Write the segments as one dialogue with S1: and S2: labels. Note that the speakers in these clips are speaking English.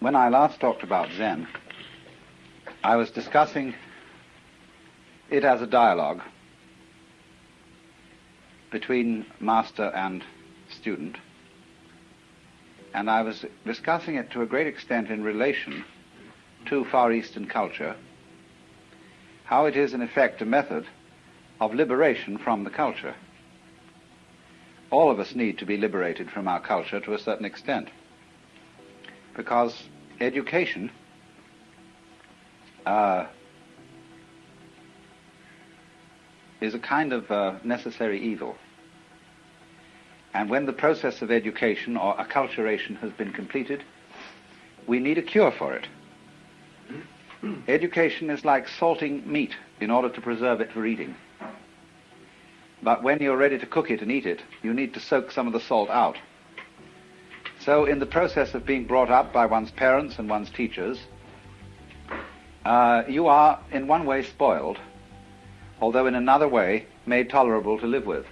S1: when I last talked about Zen, I was discussing it as a dialogue between master and student, and I was discussing it to a great extent in relation to Far Eastern culture, how it is in effect a method of liberation from the culture. All of us need to be liberated from our culture to a certain extent because education uh, is a kind of uh, necessary evil. And when the process of education or acculturation has been completed, we need a cure for it. Education is like salting meat in order to preserve it for eating. But when you're ready to cook it and eat it, you need to soak some of the salt out. So in the process of being brought up by one's parents and one's teachers, uh, you are in one way spoiled, although in another way made tolerable to live with.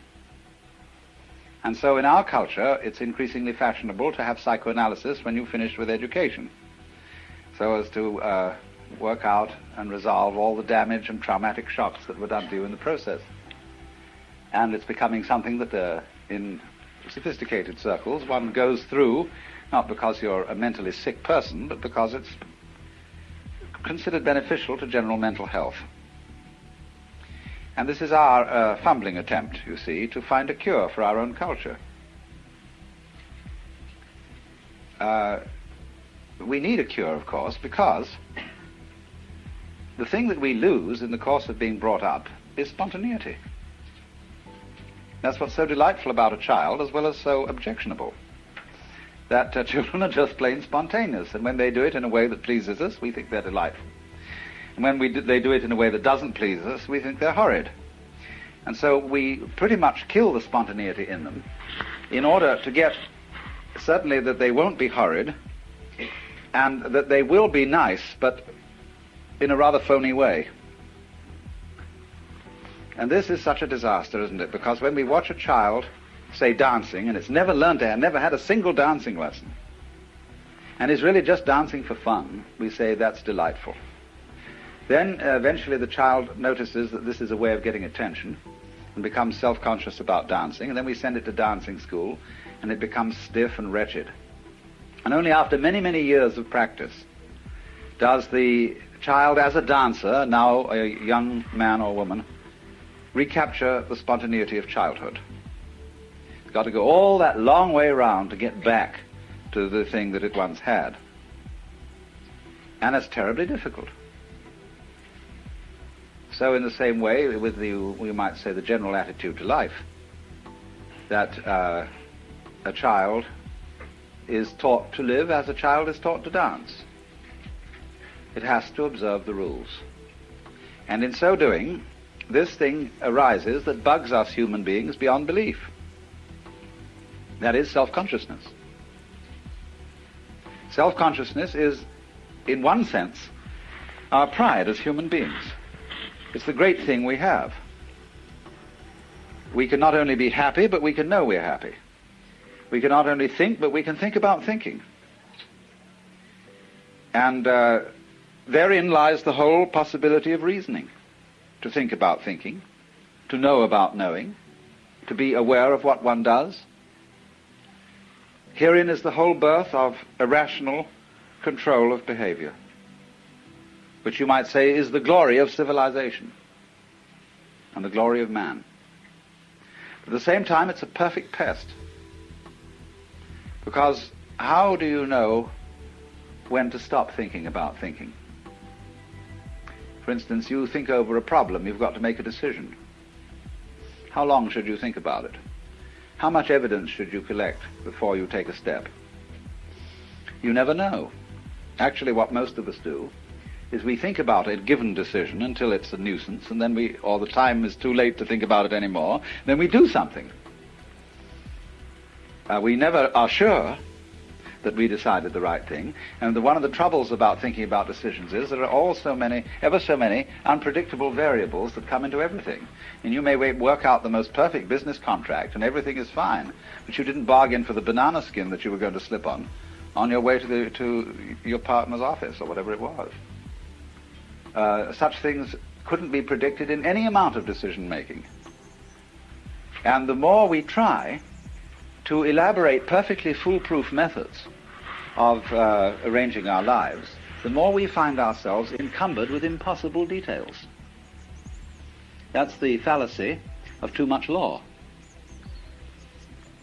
S1: And so in our culture, it's increasingly fashionable to have psychoanalysis when you finish with education, so as to uh, work out and resolve all the damage and traumatic shocks that were done to you in the process. And it's becoming something that uh, in sophisticated circles one goes through, not because you're a mentally sick person, but because it's considered beneficial to general mental health. And this is our uh, fumbling attempt, you see, to find a cure for our own culture. Uh, we need a cure, of course, because the thing that we lose in the course of being brought up is spontaneity. That's what's so delightful about a child, as well as so objectionable. That uh, children are just plain spontaneous, and when they do it in a way that pleases us, we think they're delightful. And when we do, they do it in a way that doesn't please us, we think they're horrid. And so we pretty much kill the spontaneity in them in order to get certainly that they won't be horrid and that they will be nice, but in a rather phony way. And this is such a disaster, isn't it? Because when we watch a child, say, dancing, and it's never learned to never had a single dancing lesson, and is really just dancing for fun, we say that's delightful. Then uh, eventually the child notices that this is a way of getting attention and becomes self-conscious about dancing, and then we send it to dancing school, and it becomes stiff and wretched. And only after many, many years of practice does the child as a dancer, now a young man or woman, recapture the spontaneity of childhood. It's got to go all that long way round to get back to the thing that it once had. And it's terribly difficult. So in the same way, with the, we might say, the general attitude to life, that uh, a child is taught to live as a child is taught to dance. It has to observe the rules. And in so doing, this thing arises that bugs us human beings beyond belief. That is self-consciousness. Self-consciousness is, in one sense, our pride as human beings. It's the great thing we have. We can not only be happy, but we can know we're happy. We can not only think, but we can think about thinking. And uh, therein lies the whole possibility of reasoning to think about thinking, to know about knowing, to be aware of what one does. Herein is the whole birth of irrational control of behavior, which you might say is the glory of civilization and the glory of man. At the same time, it's a perfect pest. Because how do you know when to stop thinking about thinking? For instance, you think over a problem, you've got to make a decision. How long should you think about it? How much evidence should you collect before you take a step? You never know. Actually, what most of us do is we think about a given decision until it's a nuisance, and then we, or the time is too late to think about it anymore, then we do something. Uh, we never are sure that we decided the right thing. And the, one of the troubles about thinking about decisions is there are all so many, ever so many unpredictable variables that come into everything. And you may work out the most perfect business contract and everything is fine, but you didn't bargain for the banana skin that you were going to slip on, on your way to, the, to your partner's office or whatever it was. Uh, such things couldn't be predicted in any amount of decision making. And the more we try to elaborate perfectly foolproof methods of uh, arranging our lives, the more we find ourselves encumbered with impossible details. That's the fallacy of too much law.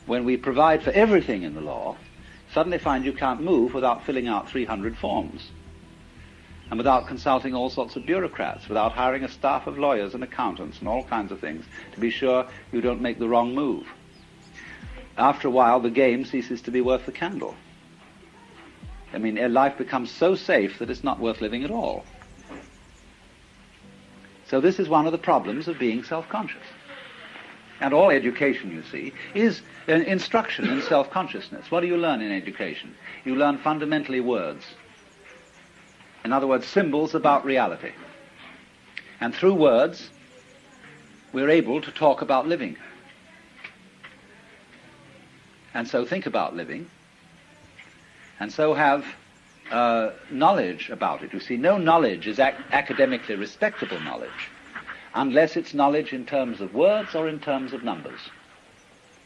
S1: When we provide for everything in the law, suddenly find you can't move without filling out 300 forms and without consulting all sorts of bureaucrats, without hiring a staff of lawyers and accountants and all kinds of things to be sure you don't make the wrong move. After a while, the game ceases to be worth the candle. I mean, life becomes so safe that it's not worth living at all. So this is one of the problems of being self-conscious. And all education, you see, is an instruction in self-consciousness. What do you learn in education? You learn fundamentally words. In other words, symbols about reality. And through words, we're able to talk about living. And so think about living and so have uh, knowledge about it. You see, no knowledge is ac- academically respectable knowledge unless it's knowledge in terms of words or in terms of numbers.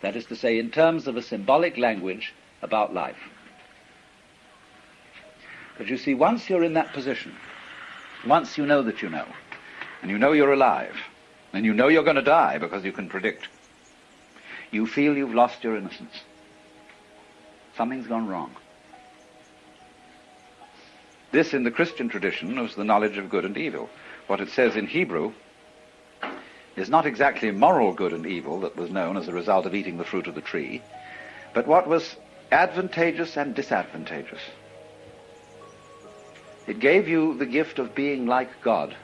S1: That is to say, in terms of a symbolic language about life. But you see, once you're in that position, once you know that you know, and you know you're alive, and you know you're going to die because you can predict, you feel you've lost your innocence. Something's gone wrong. This, in the Christian tradition, was the knowledge of good and evil. What it says in Hebrew is not exactly moral good and evil that was known as a result of eating the fruit of the tree, but what was advantageous and disadvantageous. It gave you the gift of being like God.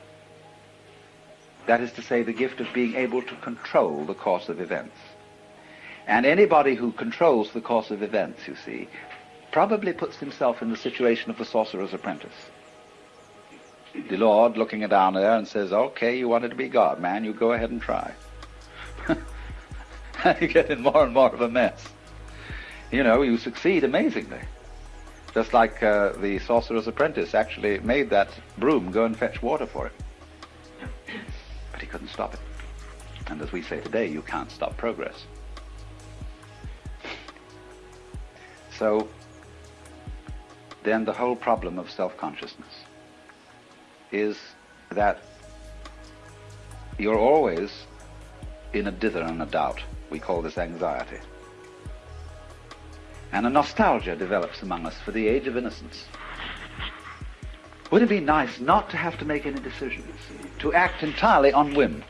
S1: That is to say, the gift of being able to control the course of events. And anybody who controls the course of events, you see, probably puts himself in the situation of the sorcerer's apprentice. The Lord looking down there and says, okay, you wanted to be God, man, you go ahead and try. and you get in more and more of a mess. You know, you succeed amazingly. Just like uh, the sorcerer's apprentice actually made that broom go and fetch water for it. But he couldn't stop it. And as we say today, you can't stop progress. So then the whole problem of self-consciousness is that you're always in a dither and a doubt. We call this anxiety. And a nostalgia develops among us for the age of innocence. Wouldn't it be nice not to have to make any decisions, to act entirely on whim?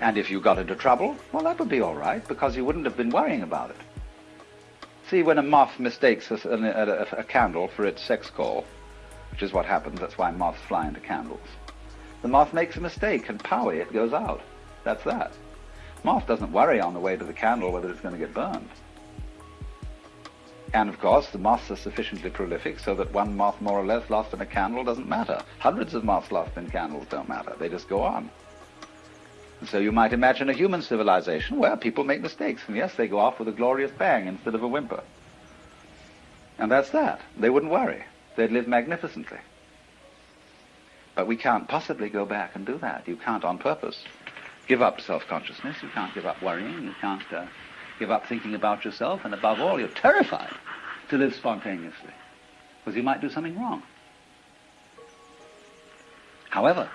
S1: And if you got into trouble, well, that would be all right, because you wouldn't have been worrying about it. See, when a moth mistakes a, a, a, candle for its sex call, which is what happens, that's why moths fly into candles, the moth makes a mistake and powie, it goes out. That's that. Moth doesn't worry on the way to the candle whether it's going to get burned. And of course, the moths are sufficiently prolific so that one moth more or less lost in a candle doesn't matter. Hundreds of moths lost in candles don't matter. They just go on. So you might imagine a human civilization where people make mistakes, and yes, they go off with a glorious bang instead of a whimper. And that's that. They wouldn't worry. They'd live magnificently. But we can't possibly go back and do that. You can't on purpose give up self-consciousness. You can't give up worrying. You can't uh, give up thinking about yourself. And above all, you're terrified to live spontaneously because you might do something wrong. However,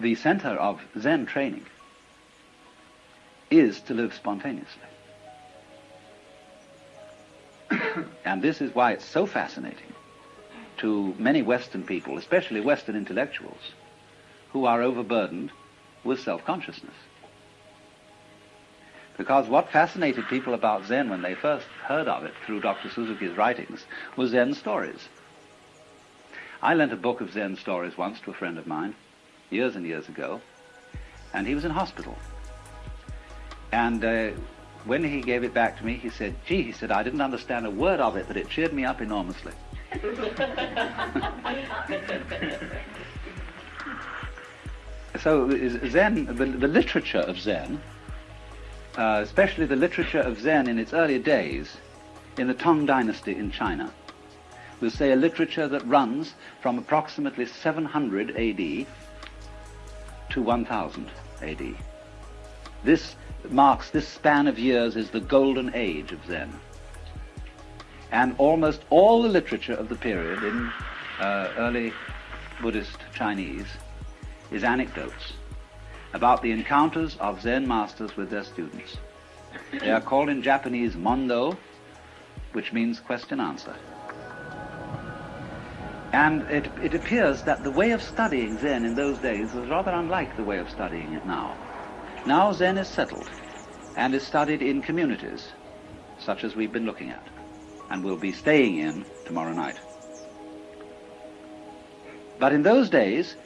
S1: the center of Zen training is to live spontaneously. and this is why it's so fascinating to many Western people, especially Western intellectuals, who are overburdened with self-consciousness. Because what fascinated people about Zen when they first heard of it through Dr. Suzuki's writings was Zen stories. I lent a book of Zen stories once to a friend of mine, years and years ago, and he was in hospital. And uh, when he gave it back to me, he said, gee, he said, I didn't understand a word of it, but it cheered me up enormously. so Zen, the, the literature of Zen uh, especially the literature of Zen in its early days, in the Tang Dynasty in China. We'll say a literature that runs from approximately 700 AD to 1000 AD. This marks, this span of years is the golden age of Zen. And almost all the literature of the period in uh, early Buddhist Chinese is anecdotes about the encounters of Zen masters with their students. They are called in Japanese mondo, which means question answer. And it, it appears that the way of studying Zen in those days was rather unlike the way of studying it now. Now Zen is settled and is studied in communities, such as we've been looking at, and will be staying in tomorrow night. But in those days,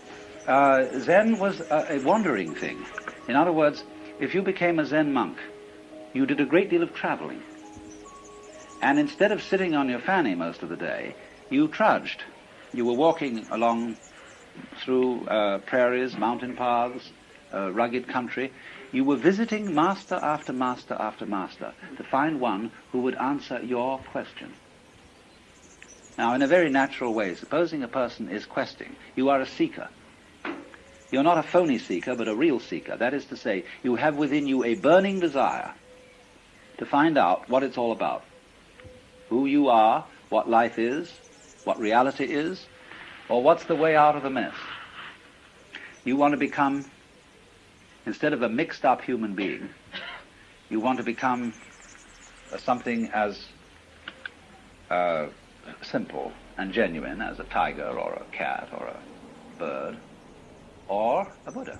S1: uh, Zen was a, a wandering thing. In other words, if you became a Zen monk, you did a great deal of traveling. And instead of sitting on your fanny most of the day, you trudged. You were walking along through uh, prairies, mountain paths, uh, rugged country. You were visiting master after master after master to find one who would answer your question. Now, in a very natural way, supposing a person is questing, you are a seeker. You're not a phony seeker, but a real seeker. That is to say, you have within you a burning desire to find out what it's all about. Who you are, what life is, what reality is, or what's the way out of the mess. You want to become, instead of a mixed up human being, you want to become something as uh, simple and genuine as a tiger or a cat or a bird or a Buddha.